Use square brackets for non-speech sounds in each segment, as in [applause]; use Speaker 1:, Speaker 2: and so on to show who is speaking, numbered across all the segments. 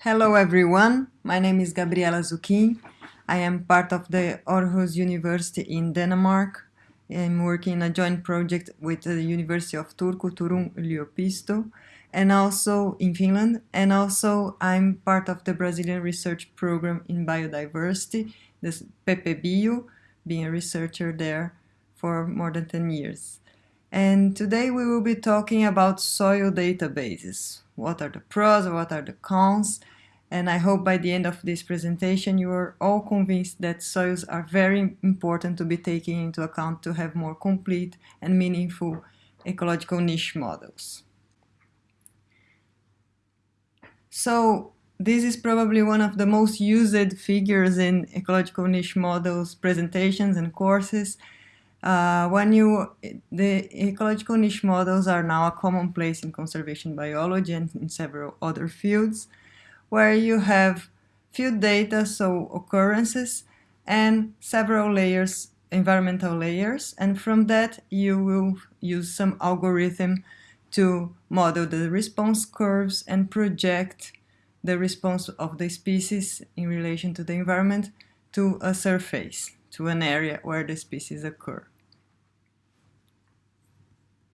Speaker 1: Hello everyone, my name is Gabriela Zuquim. I am part of the Aarhus University in Denmark. I'm working in a joint project with the University of Turku, Turun Yliopisto, and also in Finland. And also I'm part of the Brazilian research program in biodiversity, this PPBio, being a researcher there for more than 10 years. And today we will be talking about soil databases. What are the pros, what are the cons, and I hope by the end of this presentation you are all convinced that soils are very important to be taken into account to have more complete and meaningful ecological niche models. So this is probably one of the most used figures in ecological niche models presentations and courses. Uh, when you, the ecological niche models are now a commonplace in conservation biology and in several other fields where you have few data, so occurrences, and several layers, environmental layers, and from that you will use some algorithm to model the response curves and project the response of the species in relation to the environment to a surface, to an area where the species occur.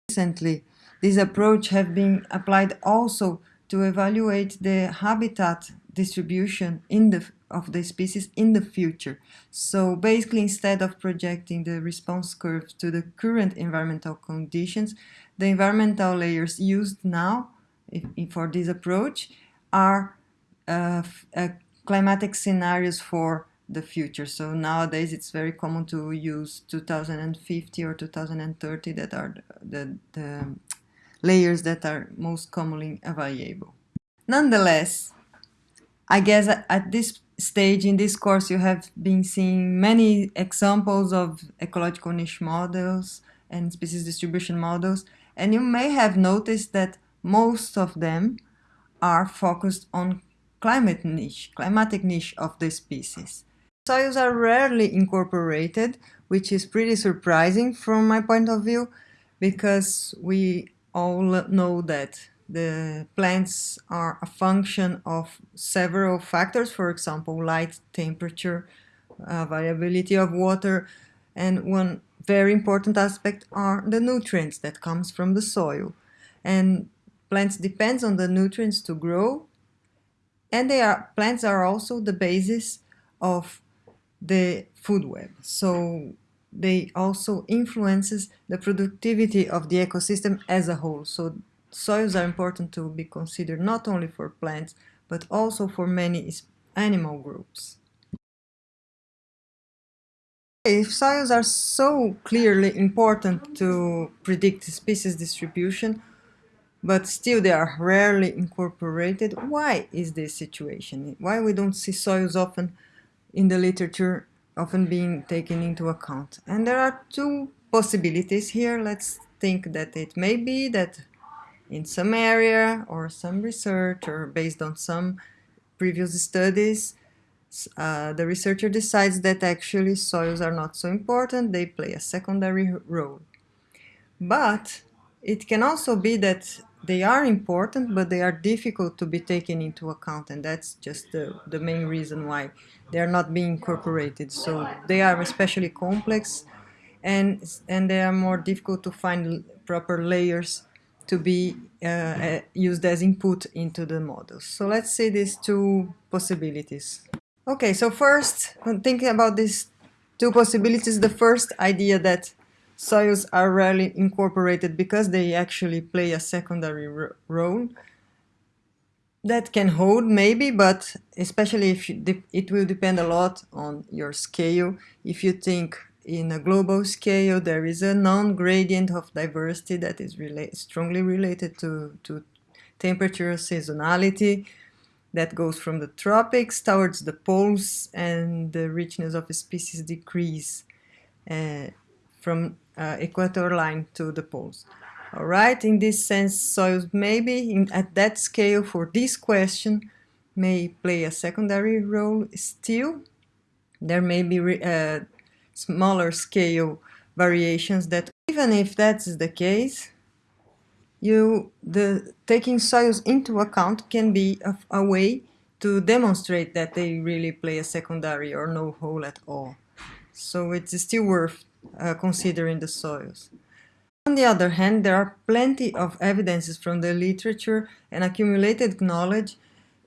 Speaker 1: Recently, this approach has been applied also to evaluate the habitat distribution in the of the species in the future. So basically, instead of projecting the response curve to the current environmental conditions, the environmental layers used now if, if for this approach are uh, uh, climatic scenarios for the future. So nowadays it's very common to use 2050 or 2030 that are the, the, the layers that are most commonly available. Nonetheless, I guess at this stage in this course you have been seeing many examples of ecological niche models and species distribution models and you may have noticed that most of them are focused on climate niche, climatic niche of the species. Soils are rarely incorporated, which is pretty surprising from my point of view, because we all know that the plants are a function of several factors, for example, light, temperature, uh, variability of water, and one very important aspect are the nutrients that comes from the soil. And plants depends on the nutrients to grow, and they are plants are also the basis of the food web. So they also influences the productivity of the ecosystem as a whole. So soils are important to be considered not only for plants, but also for many animal groups. If soils are so clearly important to predict species distribution, but still they are rarely incorporated, why is this situation? Why we don't see soils often in the literature often being taken into account? And there are two possibilities here. Let's think that it may be that in some area or some research or based on some previous studies, uh, the researcher decides that actually soils are not so important, they play a secondary role. But it can also be that they are important, but they are difficult to be taken into account, and that's just the, the main reason why they are not being incorporated. So they are especially complex, and, and they are more difficult to find proper layers to be uh, uh, used as input into the models. So let's see these two possibilities. Okay, so first, thinking about these two possibilities, the first idea that soils are rarely incorporated because they actually play a secondary role, that can hold maybe, but especially if it will depend a lot on your scale. If you think in a global scale, there is a non-gradient of diversity that is rela strongly related to, to temperature seasonality that goes from the tropics towards the poles and the richness of species decrease uh, from uh, equator line to the poles. All right, in this sense, soils maybe in, at that scale for this question may play a secondary role still. There may be uh, smaller scale variations that even if that's the case, you the taking soils into account can be a, a way to demonstrate that they really play a secondary or no role at all. So it's still worth uh, considering the soils. On the other hand, there are plenty of evidences from the literature and accumulated knowledge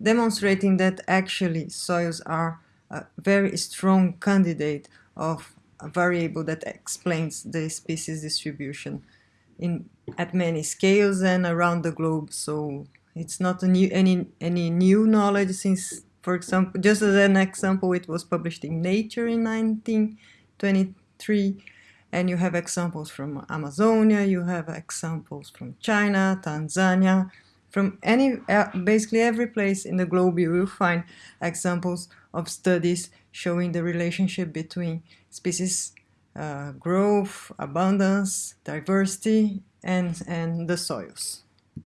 Speaker 1: demonstrating that actually soils are a very strong candidate of a variable that explains the species distribution in at many scales and around the globe. So it's not a new, any any new knowledge since, for example, just as an example, it was published in Nature in 1923, and you have examples from Amazonia, you have examples from China, Tanzania, from any uh, basically every place in the globe you will find examples of studies showing the relationship between species uh, growth, abundance, diversity, and, and the soils.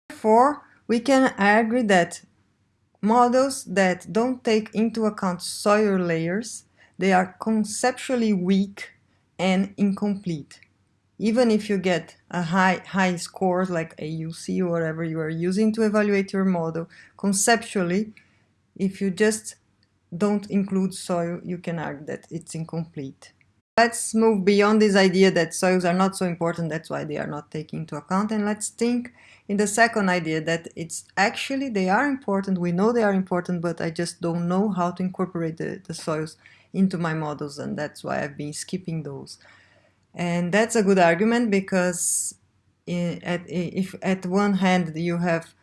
Speaker 1: Therefore, we can agree that models that don't take into account soil layers, they are conceptually weak and incomplete. Even if you get a high, high score like AUC or whatever you are using to evaluate your model, conceptually, if you just don't include soil, you can argue that it's incomplete. Let's move beyond this idea that soils are not so important, that's why they are not taken into account, and let's think in the second idea that it's actually, they are important, we know they are important, but I just don't know how to incorporate the, the soils into my models, and that's why I've been skipping those. And that's a good argument because at, if at one hand you have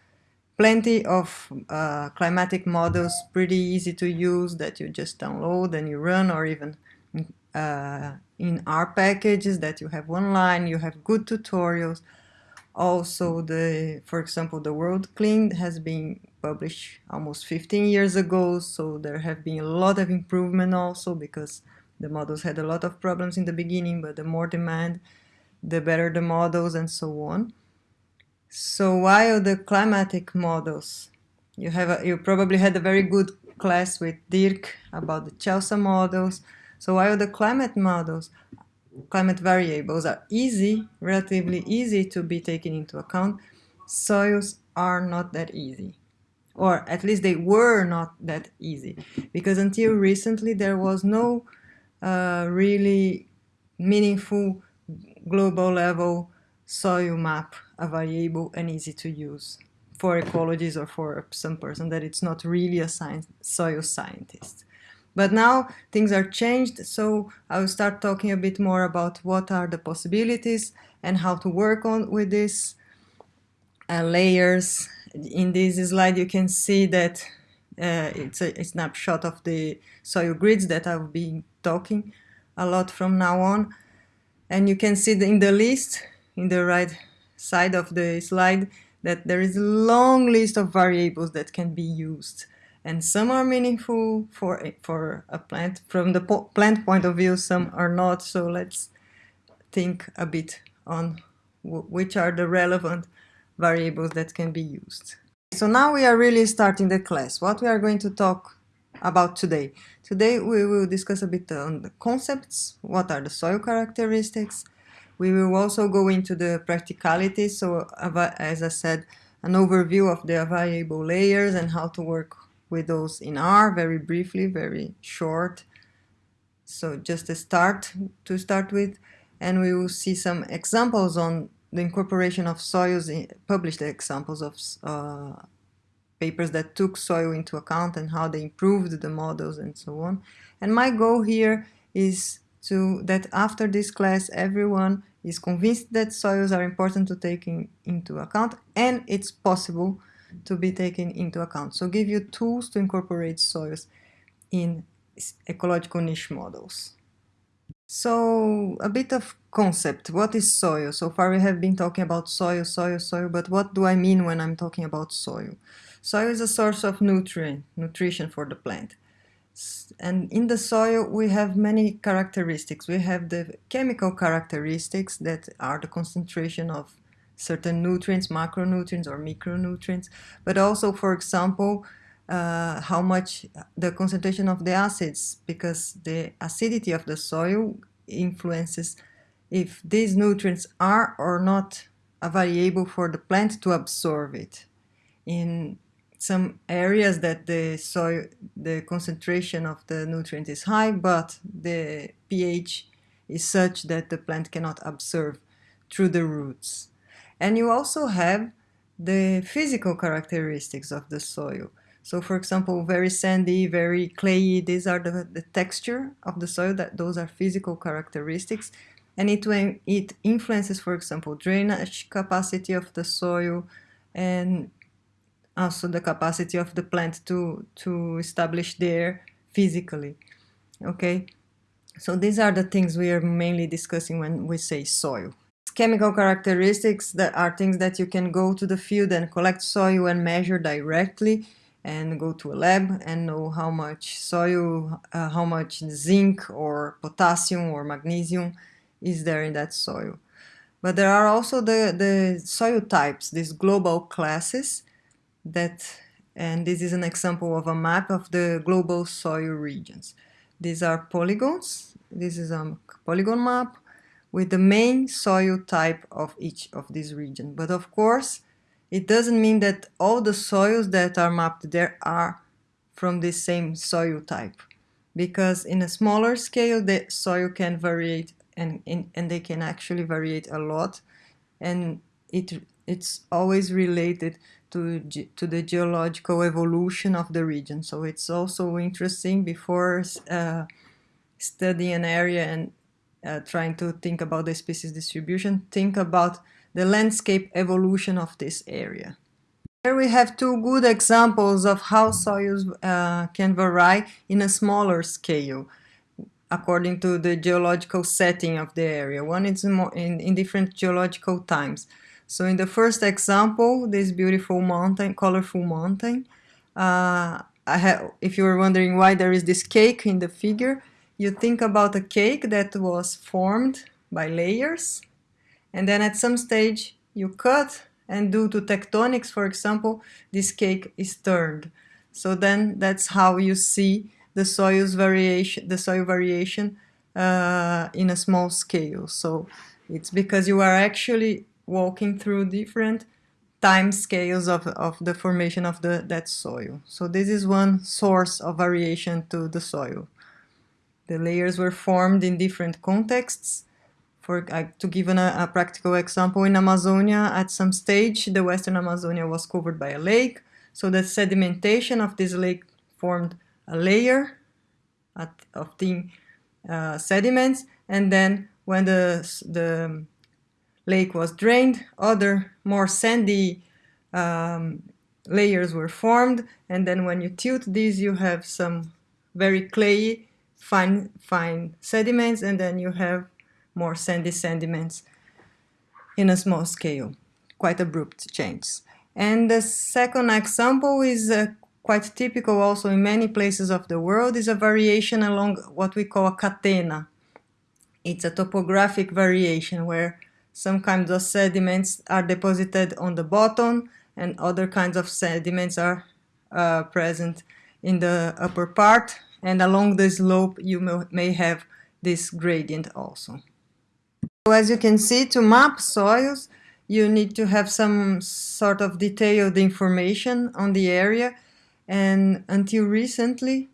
Speaker 1: plenty of uh, climatic models, pretty easy to use that you just download and you run or even uh, in R packages that you have online, you have good tutorials. Also, the, for example, the WorldClim has been published almost 15 years ago, so there have been a lot of improvement also because the models had a lot of problems in the beginning, but the more demand, the better the models and so on. So while the climatic models, you have a, you probably had a very good class with Dirk about the CHELSA models, so while the climate models, climate variables are easy, relatively easy to be taken into account, soils are not that easy. Or at least they were not that easy. Because until recently there was no uh, really meaningful global level soil map available and easy to use for ecologists or for some person that it's not really a science, soil scientist. But now things are changed, so I will start talking a bit more about what are the possibilities and how to work on with these uh, layers. In this slide you can see that uh, it's a, a, snapshot of the soil grids that I've been talking a lot from now on. And you can see in the list, in the right side of the slide, that there is a long list of variables that can be used and some are meaningful for a, for a plant. From the po plant point of view some are not. So let's think a bit on which are the relevant variables that can be used. So now we are really starting the class. What we are going to talk about today? Today we will discuss a bit on the concepts. What are the soil characteristics? We will also go into the practicalities. So as i said an overview of the variable layers and how to work with those in R very briefly, very short. So just a start to start with, and we will see some examples on the incorporation of soils, in, published examples of uh, papers that took soil into account and how they improved the models and so on. And my goal here is to that after this class everyone is convinced that soils are important to take in, into account and it's possible to be taken into account. So give you tools to incorporate soils in ecological niche models. So a bit of concept. What is soil? So far we have been talking about soil, soil, soil, but what do I mean when I'm talking about soil? Soil is a source of nutrient, nutrition for the plant. And in the soil we have many characteristics. We have the chemical characteristics that are the concentration of certain nutrients, macronutrients or micronutrients, but also, for example, uh, how much the concentration of the acids, because the acidity of the soil influences if these nutrients are or not a variable for the plant to absorb it. In some areas that the soil, the concentration of the nutrient is high, but the pH is such that the plant cannot absorb through the roots. And you also have the physical characteristics of the soil. So for example, very sandy, very clayey, these are the, the texture of the soil, that those are physical characteristics. And it, it influences, for example, drainage capacity of the soil and also the capacity of the plant to, to establish there physically. Okay, so these are the things we are mainly discussing when we say soil. Chemical characteristics that are things that you can go to the field and collect soil and measure directly and go to a lab and know how much soil, uh, how much zinc or potassium or magnesium is there in that soil. But there are also the, the soil types, these global classes that, and this is an example of a map of the global soil regions. These are polygons. This is a polygon map with the main soil type of each of these regions. But of course, it doesn't mean that all the soils that are mapped there are from the same soil type because in a smaller scale the soil can vary and, and they can actually vary a lot and it it's always related to, to the geological evolution of the region so it's also interesting before uh, studying an area and uh, trying to think about the species distribution think about the landscape evolution of this area. Here we have two good examples of how soils uh, can vary in a smaller scale according to the geological setting of the area. One is in, in different geological times. So in the first example, this beautiful mountain, colorful mountain, uh, if you were wondering why there is this cake in the figure, you think about a cake that was formed by layers and then at some stage you cut and due to tectonics, for example, this cake is turned. So then that's how you see the soil's variation, the soil variation uh, in a small scale. So it's because you are actually walking through different time scales of, of the formation of the, that soil. So this is one source of variation to the soil. The layers were formed in different contexts for uh, to give an, a practical example, in Amazonia, at some stage, the Western Amazonia was covered by a lake. So the sedimentation of this lake formed a layer at, of thin uh, sediments. And then when the, the lake was drained, other more sandy um, layers were formed. And then when you tilt these, you have some very clayey, fine, fine sediments. And then you have more sandy sediments in a small scale. Quite abrupt change. And the second example is uh, quite typical also in many places of the world is a variation along what we call a catena. It's a topographic variation where some kinds of sediments are deposited on the bottom and other kinds of sediments are uh, present in the upper part and along the slope you may have this gradient also. So as you can see, to map soils, you need to have some sort of detailed information on the area. And until recently,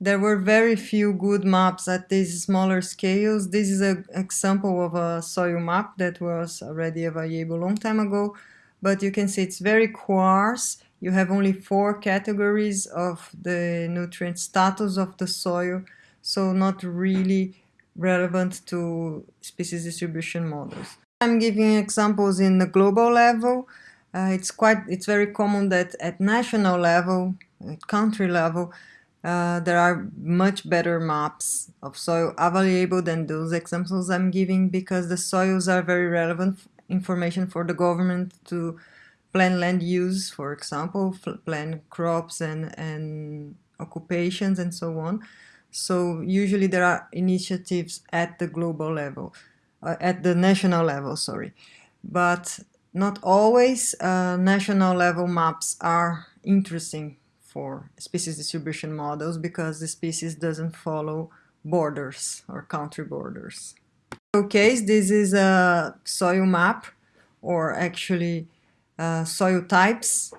Speaker 1: there were very few good maps at these smaller scales. This is an example of a soil map that was already available a long time ago. But you can see it's very coarse. You have only four categories of the nutrient status of the soil. So not really relevant to species distribution models. I'm giving examples in the global level. Uh, it's quite, it's very common that at national level, at country level, uh, there are much better maps of soil available than those examples I'm giving because the soils are very relevant information for the government to plan land use, for example, plan crops and, and occupations and so on. So usually there are initiatives at the global level, uh, at the national level, sorry. But not always uh, national level maps are interesting for species distribution models because the species doesn't follow borders or country borders. Okay, this is a soil map or actually soil types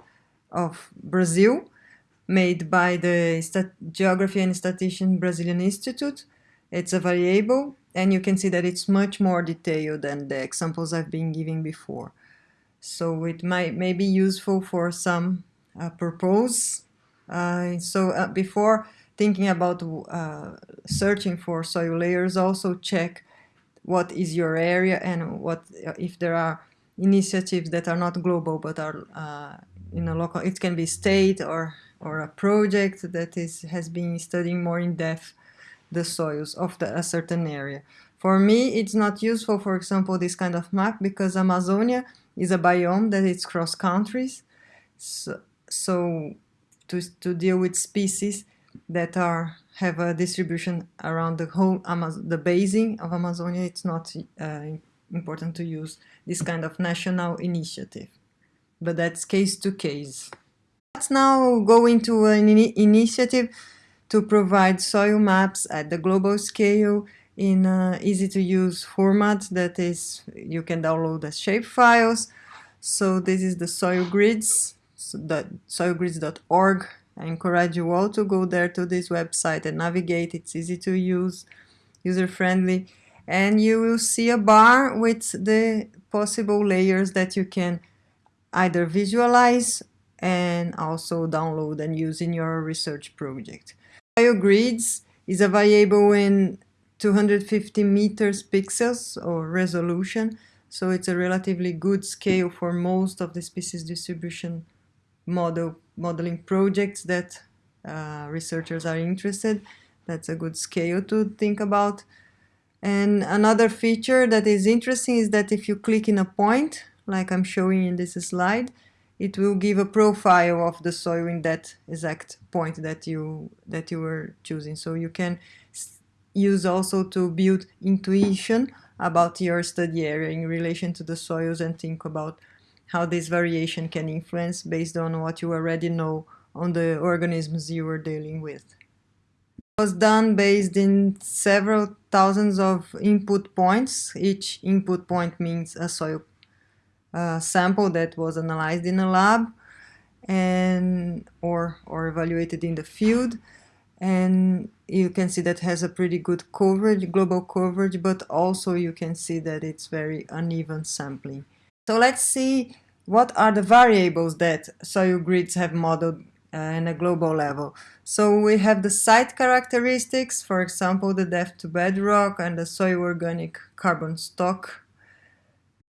Speaker 1: of Brazil, made by the Stat Geography and Statistician Brazilian Institute. It's a variable, and you can see that it's much more detailed than the examples I've been giving before. So it might may be useful for some uh, purpose. Uh, so uh, before thinking about uh, searching for soil layers, also check what is your area and what if there are initiatives that are not global but are uh, in a local. It can be state or or a project that is has been studying more in depth the soils of the, a certain area. For me, it's not useful, for example, this kind of map because Amazonia is a biome that it's cross countries. So, so to, to deal with species that are have a distribution around the whole Amaz the basin of Amazonia, it's not uh, important to use this kind of national initiative. But that's case to case. Let's now go into an in initiative to provide soil maps at the global scale in easy to use format that is you can download as shape files. So this is the soil grids, so soilgrids.org. I encourage you all to go there to this website and navigate. It's easy to use, user friendly, and you will see a bar with the possible layers that you can either visualize and also download and use in your research project. Biogrids is a variable in 250 meters pixels or resolution, so it's a relatively good scale for most of the species distribution model modeling projects that uh, researchers are interested. That's a good scale to think about. And another feature that is interesting is that if you click in a point, like I'm showing in this slide, it will give a profile of the soil in that exact point that you that you were choosing. So you can use also to build intuition about your study area in relation to the soils and think about how this variation can influence based on what you already know on the organisms you are dealing with. Was done based in several thousands of input points. Each input point means a soil uh, sample that was analyzed in a lab and or or evaluated in the field and you can see that has a pretty good coverage global coverage but also you can see that it's very uneven sampling so let's see what are the variables that soil grids have modeled in a global level. So we have the site characteristics, for example, the depth to bedrock and the soil organic carbon stock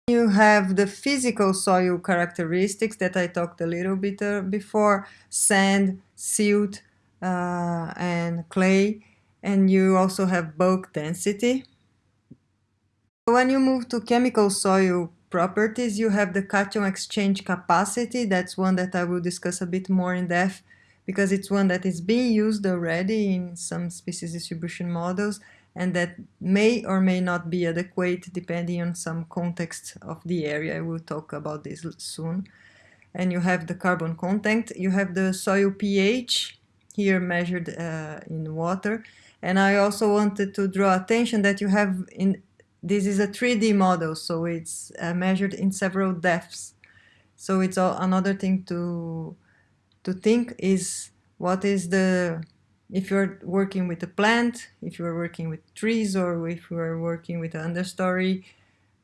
Speaker 1: you have the physical soil characteristics that I talked a little bit uh, before, sand, silt, uh, and clay, and you also have bulk density. When you move to chemical soil properties, you have the cation exchange capacity. That's one that I will discuss a bit more in depth because it's one that is being used already in some species distribution models and that may or may not be adequate depending on some context of the area. I will talk about this soon. And you have the carbon content, you have the soil pH here measured uh, in water. And I also wanted to draw attention that you have in this is a 3D model, so it's uh, measured in several depths. So it's all, another thing to to think is what is the if you're working with a plant, if you're working with trees, or if you're working with an understory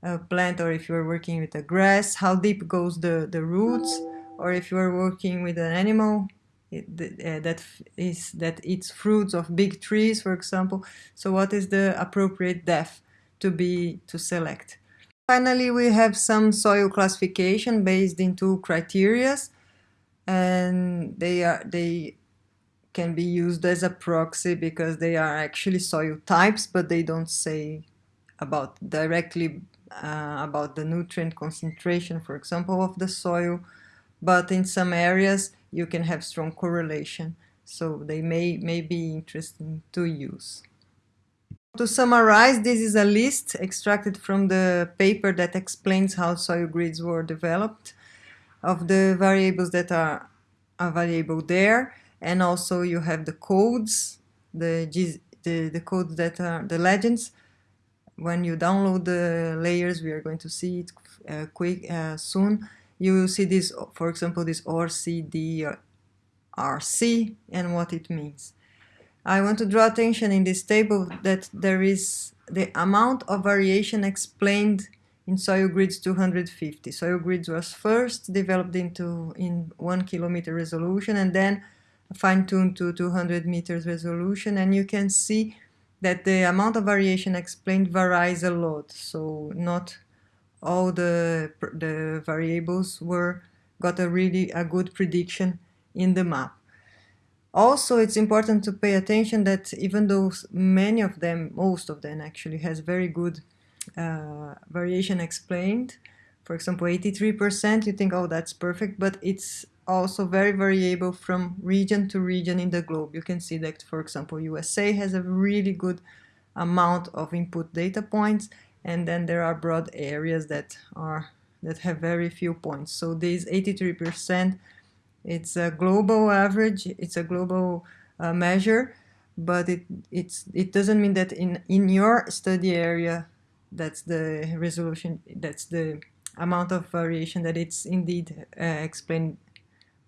Speaker 1: uh, plant, or if you're working with a grass, how deep goes the, the roots, or if you're working with an animal it, uh, that is that eats fruits of big trees, for example. So what is the appropriate depth to be to select? Finally, we have some soil classification based in two criterias, and they are they can be used as a proxy because they are actually soil types, but they don't say about directly uh, about the nutrient concentration, for example, of the soil. But in some areas, you can have strong correlation. So they may, may be interesting to use. To summarize, this is a list extracted from the paper that explains how soil grids were developed of the variables that are available there and also you have the codes, the, the, the codes that are the legends. When you download the layers, we are going to see it uh, quick uh, soon. you will see this, for example, this RCD, RC, and what it means. I want to draw attention in this table that there is the amount of variation explained in soil grids 250. Soil grids was first developed into in one kilometer resolution and then fine-tuned to 200 meters resolution. And you can see that the amount of variation explained varies a lot. So not all the the variables were got a really a good prediction in the map also it's important to pay attention that even though many of them most of them actually has very good uh, variation explained for example 83% you think oh that's perfect but it's also very variable from region to region in the globe. You can see that, for example, USA has a really good amount of input data points, and then there are broad areas that are that have very few points. So these 83%, it's a global average, it's a global uh, measure, but it it's it doesn't mean that in in your study area, that's the resolution, that's the amount of variation that it's indeed uh, explained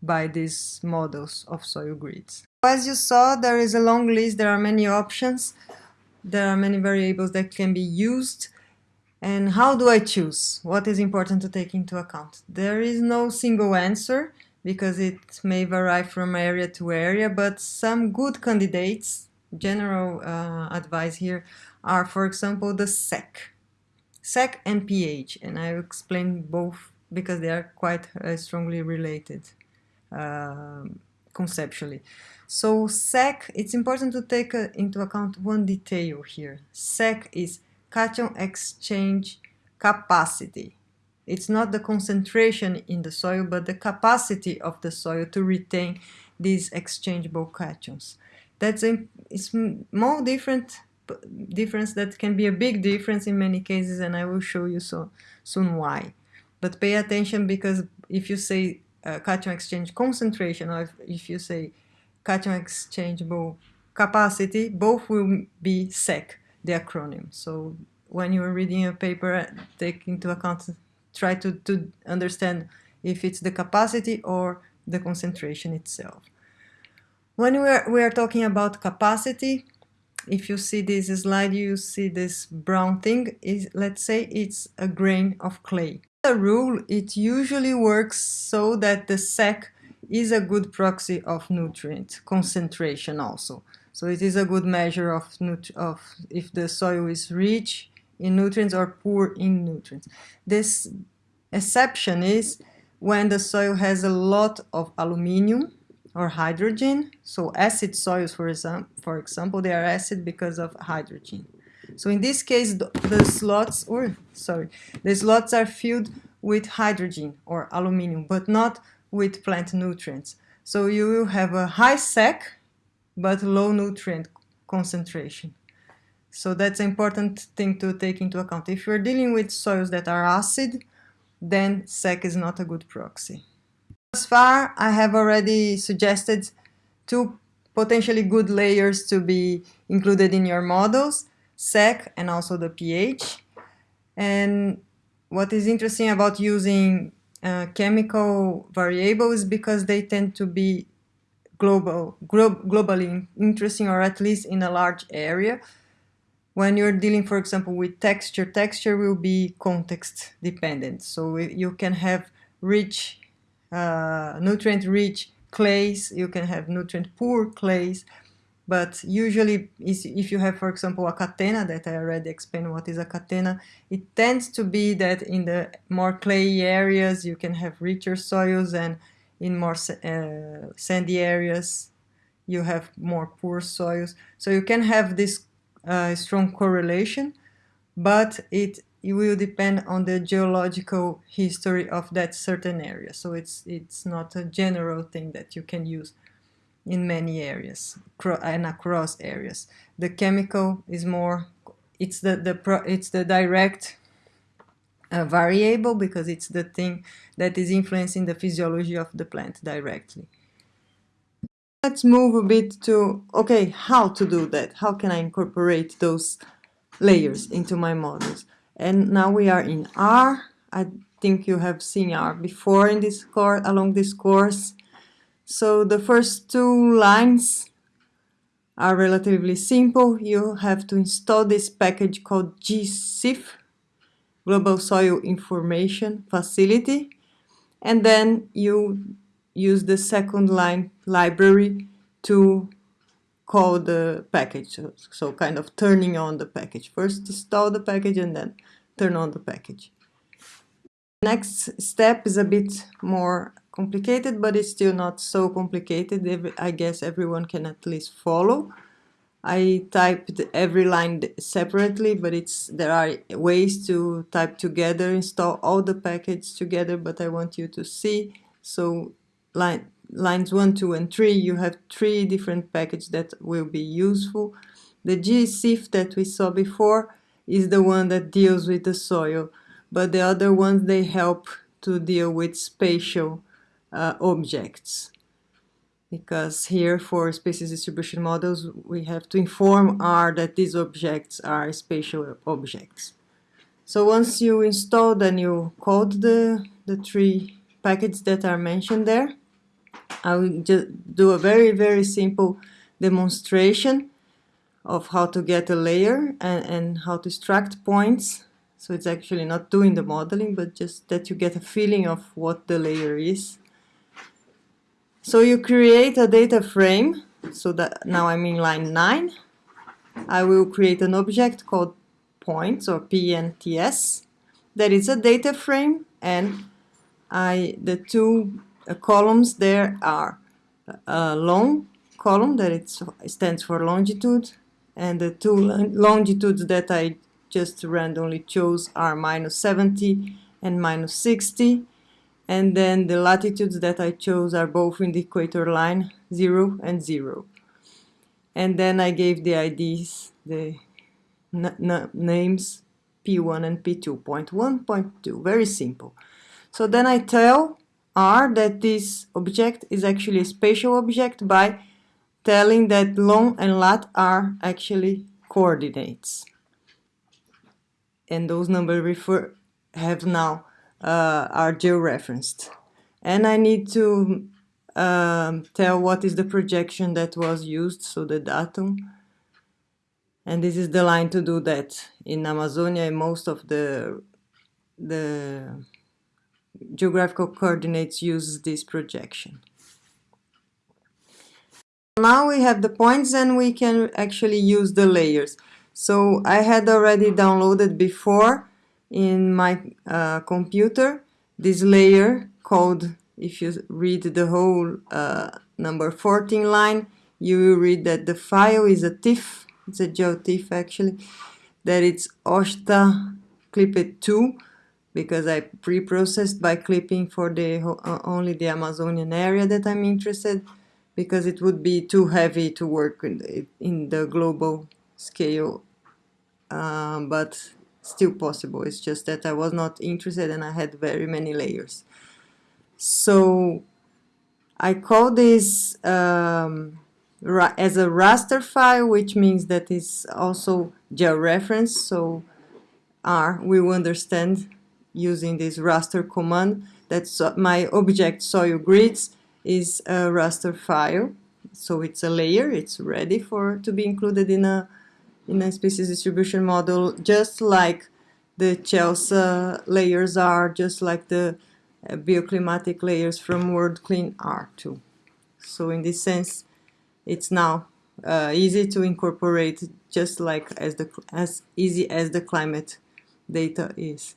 Speaker 1: by these models of soil grids. As you saw, there is a long list, there are many options, there are many variables that can be used. And how do I choose? What is important to take into account? There is no single answer because it may vary from area to area, but some good candidates, general uh, advice here, are for example the CEC. CEC and pH, and I will explain both because they are quite uh, strongly related. Um, conceptually. So CEC, it's important to take uh, into account one detail here. CEC is cation exchange capacity. It's not the concentration in the soil, but the capacity of the soil to retain these exchangeable cations. That's a more different difference that can be a big difference in many cases, and I will show you so soon why. But pay attention because if you say uh, cation exchange concentration, or if, if you say cation exchangeable capacity, both will be CEC, the acronym. So when you're reading a paper, take into account, try to, to understand if it's the capacity or the concentration itself. When we are, we are talking about capacity, if you see this slide, you see this brown thing, is let's say it's a grain of clay a rule, it usually works so that the CEC is a good proxy of nutrient concentration also. So it is a good measure of, of if the soil is rich in nutrients or poor in nutrients. This exception is when the soil has a lot of aluminium or hydrogen. So acid soils, for, example, for example, they are acid because of hydrogen. So in this case, the, the slots, or sorry, the slots are filled with hydrogen or aluminium, but not with plant nutrients. So you will have a high CEC, but low nutrient concentration. So that's an important thing to take into account. If you're dealing with soils that are acid, then CEC is not a good proxy. Thus far, I have already suggested two potentially good layers to be included in your models. CEC and also the pH. And what is interesting about using uh, chemical variables is because they tend to be global, glo globally interesting or at least in a large area. When you're dealing, for example, with texture, texture will be context dependent. So you can have rich, uh, nutrient-rich clays, you can have nutrient-poor clays, but usually, if you have, for example, a catena that I already explained what is a catena, it tends to be that in the more clay areas you can have richer soils and in more uh, sandy areas you have more poor soils. So you can have this uh, strong correlation, but it, it will depend on the geological history of that certain area. So it's, it's not a general thing that you can use in many areas and across areas. The chemical is more, it's the, the pro, it's the direct uh, variable because it's the thing that is influencing the physiology of the plant directly. Let's move a bit to, okay, how to do that? How can I incorporate those layers into my models? And now we are in R. I think you have seen R before in this course, along this course. So the first two lines are relatively simple. You have to install this package called GSIF, Global Soil Information Facility, and then you use the second line library to call the package. So, so kind of turning on the package. First install the package and then turn on the package. Next step is a bit more complicated, but it's still not so complicated. I guess everyone can at least follow. I typed every line separately, but it's there are ways to type together, install all the packages together, but I want you to see. So line, lines 1, 2, and 3, you have three different packages that will be useful. The GSIF that we saw before is the one that deals with the soil, but the other ones, they help to deal with spatial uh, objects. Because here for species distribution models, we have to inform R that these objects are spatial objects. So once you install, then you code the, the three packages that are mentioned there. I will just do a very, very simple demonstration of how to get a layer and, and how to extract points. So it's actually not doing the modeling, but just that you get a feeling of what the layer is. So you create a data frame. So that now I'm in line 9. I will create an object called points or PNTS. That is a data frame and I the two uh, columns there are a long column that it stands for longitude and the two longitudes that I just randomly chose are minus 70 and minus 60 and then the latitudes that I chose are both in the equator line 0 and 0 and then I gave the IDs the names P1 and P2 point 1 point 2 very simple. So then I tell R that this object is actually a spatial object by telling that long and lat are actually coordinates. And those numbers refer have now uh, are georeferenced. And I need to um, tell what is the projection that was used, so the datum. And this is the line to do that. In Amazonia, most of the the geographical coordinates uses this projection. Now we have the points and we can actually use the layers. So I had already downloaded before in my uh, computer this layer called, if you read the whole uh, number 14 line, you will read that the file is a TIFF, it's a GeoTIFF actually, that it's Osta Clipped 2 because I pre-processed by clipping for the uh, only the Amazonian area that I'm interested because it would be too heavy to work in the, in the global scale. Um, but still possible. It's just that I was not interested and I had very many layers. So I call this um, as a raster file which means that it's also georeference. So R we will understand using this raster command that's my object soil grids is a raster file. So it's a layer it's ready for to be included in a in a species distribution model just like the CHELSA layers are just like the uh, bioclimatic layers from WorldClim are too. So in this sense it's now uh, easy to incorporate just like as the as easy as the climate data is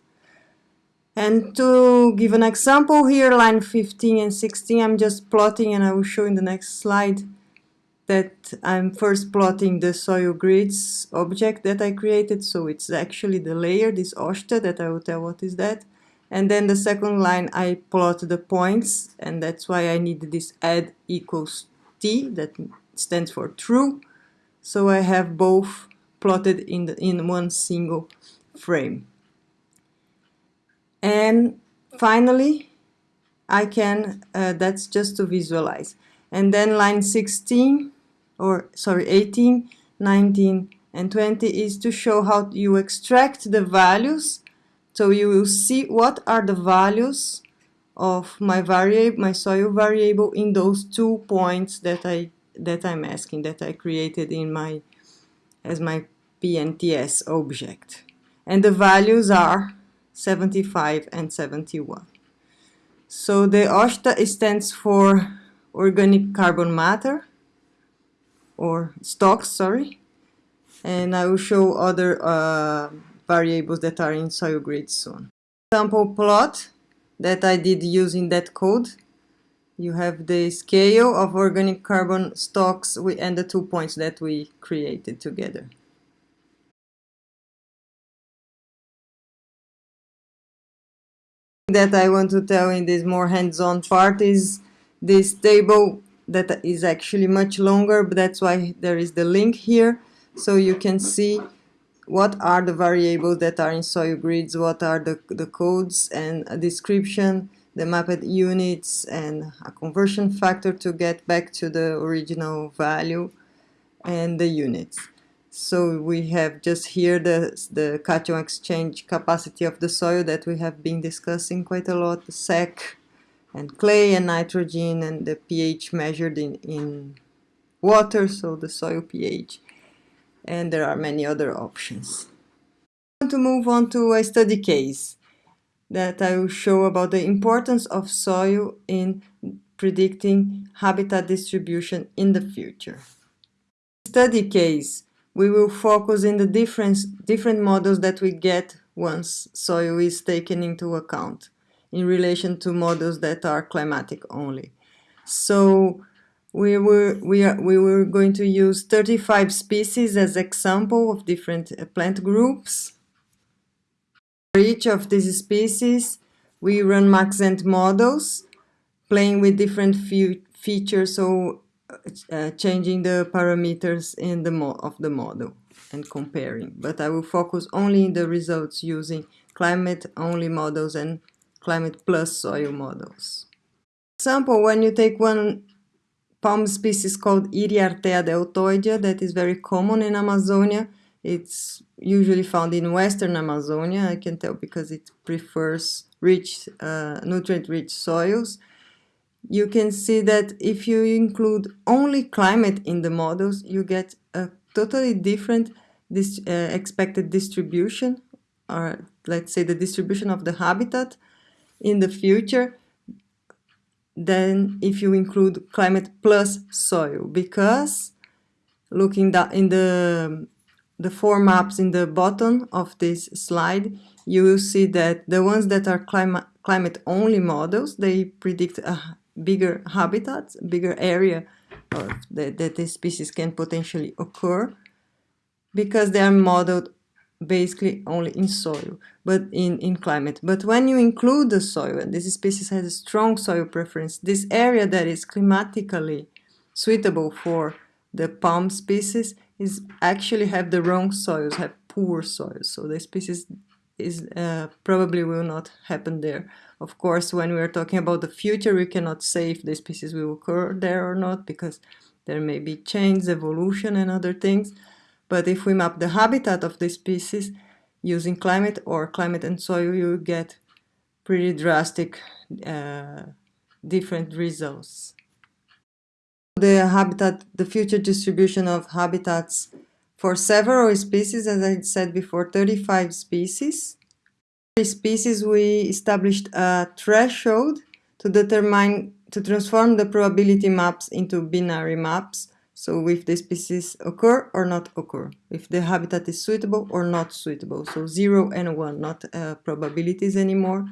Speaker 1: and to give an example here, line 15 and 16, I'm just plotting and I will show in the next slide that I'm first plotting the soil grids object that I created. So it's actually the layer, this Osta, that I will tell what is that. And then the second line, I plot the points, and that's why I need this add equals t, that stands for true. So I have both plotted in, the, in one single frame and finally I can uh, that's just to visualize and then line 16 or sorry 18 19 and 20 is to show how you extract the values So you will see what are the values of my variable, my soil variable in those two points that I that I'm asking that I created in my as my PNTS object. And the values are 75 and 71. So the OCTA stands for organic carbon matter or stocks, sorry. And I will show other uh, variables that are in soil grid soon. Sample plot that I did using that code. You have the scale of organic carbon stocks and the two points that we created together. That I want to tell in this more hands-on part is this table that is actually much longer, but that's why there is the link here. So you can see what are the variables that are in SoilGrids, what are the, the codes and a description, the mapped units and a conversion factor to get back to the original value and the units. So we have just here the, the cation exchange capacity of the soil that we have been discussing quite a lot, the CEC and clay and nitrogen and the pH measured in, in water, so the soil pH and there are many other options. I want to move on to a study case that I will show about the importance of soil in predicting habitat distribution in the future. Study case, we will focus in the different, different models that we get once soil is taken into account in relation to models that are climatic only. So we were we are we were going to use 35 species as example of different uh, plant groups for each of these species we run MaxEnt models playing with different features so uh, changing the parameters in the of the model and comparing but I will focus only in the results using climate only models and climate plus soil models For example when you take one palm species called Iriartea deltoidea that is very common in Amazonia. It's usually found in western Amazonia, I can tell because it prefers rich, uh, nutrient-rich soils. You can see that if you include only climate in the models, you get a totally different this, uh, expected distribution, or let's say the distribution of the habitat in the future than if you include climate plus soil. Because looking in the the four maps in the bottom of this slide you will see that the ones that are climate climate only models they predict a bigger habitats, bigger area that, that this species can potentially occur because they are modeled basically only in soil, but in, in climate. But when you include the soil, and this species has a strong soil preference, this area that is climatically suitable for the palm species is actually have the wrong soils, have poor soils. So the species is uh, probably will not happen there. Of course, when we are talking about the future, we cannot say if the species will occur there or not because there may be change, evolution and other things. But if we map the habitat of the species using climate or climate and soil, you get pretty drastic uh, different results. The habitat, the future distribution of habitats for several species, as I said before, 35 species. For species, we established a threshold to determine, to transform the probability maps into binary maps so if the species occur or not occur, if the habitat is suitable or not suitable. So 0 and 1, not uh, probabilities anymore.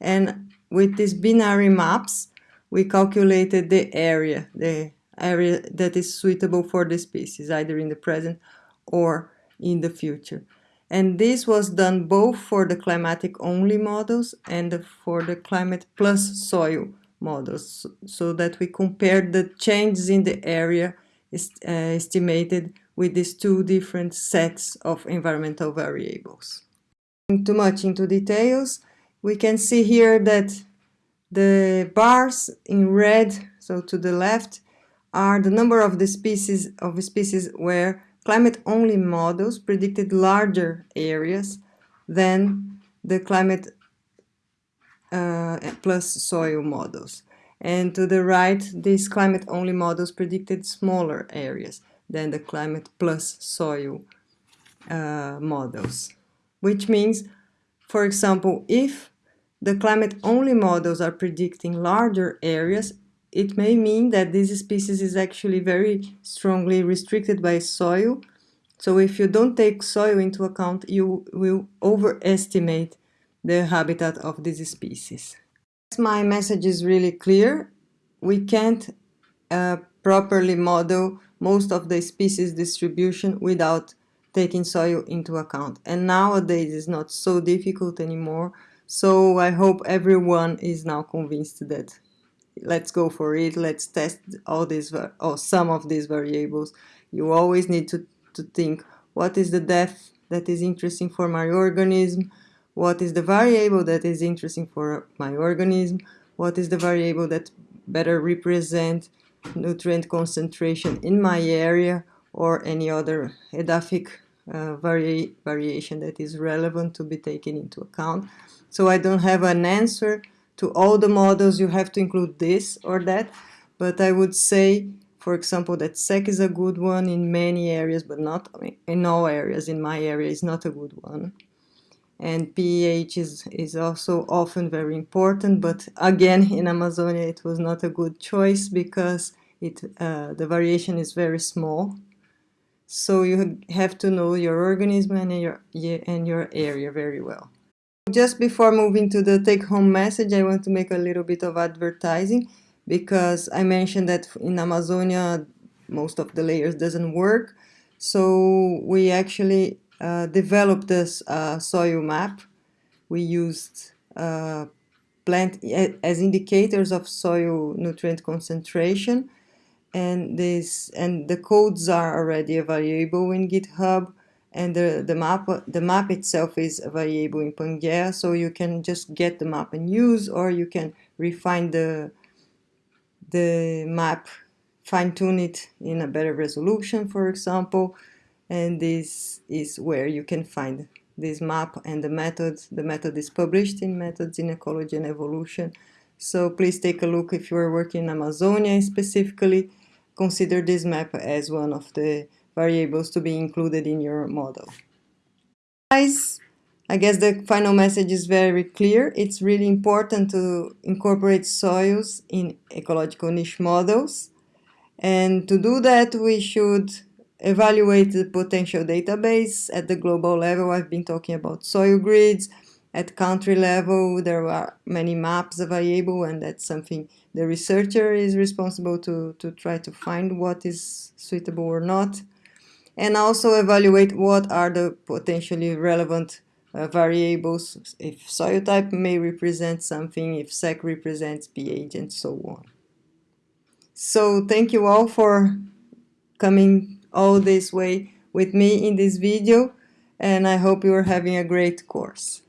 Speaker 1: And with these binary maps, we calculated the area, the area that is suitable for the species, either in the present or in the future. And this was done both for the climatic only models and for the climate plus soil models, so that we compared the changes in the area uh, estimated with these two different sets of environmental variables. Too much into details, we can see here that the bars in red, so to the left, are the number of the species of species where climate-only models predicted larger areas than the climate uh, plus soil models. And to the right, these climate-only models predicted smaller areas than the climate plus soil uh, models. Which means, for example, if the climate-only models are predicting larger areas, it may mean that this species is actually very strongly restricted by soil. So if you don't take soil into account, you will overestimate the habitat of this species. My message is really clear. We can't uh, properly model most of the species distribution without taking soil into account. And nowadays it's not so difficult anymore. So I hope everyone is now convinced that let's go for it. Let's test all these or some of these variables. You always need to, to think what is the depth that is interesting for my organism, what is the variable that is interesting for my organism, what is the variable that better represent nutrient concentration in my area or any other edaphic uh, vari variation that is relevant to be taken into account. So I don't have an answer to all the models you have to include this or that, but I would say, for example, that CEC is a good one in many areas, but not in all areas. In my area, is not a good one and pH is, is also often very important, but again, [laughs] in Amazonia, it was not a good choice because it, uh, the variation is very small. So you have to know your organism and your, and your area very well. Just before moving to the take-home message, I want to make a little bit of advertising because I mentioned that in Amazonia, most of the layers doesn't work. So we actually uh, developed this uh, soil map. We used uh, plant as indicators of soil nutrient concentration and this and the codes are already available in GitHub and the, the map the map itself is available in PANGAEA so you can just get the map and use or you can refine the the map fine-tune it in a better resolution for example and this is where you can find this map and the method. The method is published in Methods in Ecology and Evolution. So please take a look if you are working in Amazonia specifically. Consider this map as one of the variables to be included in your model. Guys, I guess the final message is very clear. It's really important to incorporate soils in ecological niche models. And to do that, we should evaluate the potential database at the global level. I've been talking about SoilGrids. At country level, there are many maps available, and that's something the researcher is responsible to, to try to find what is suitable or not. And also evaluate what are the potentially relevant uh, variables, if soil type may represent something, if CEC represents pH, and so on. So thank you all for coming all this way with me in this video and I hope you are having a great course.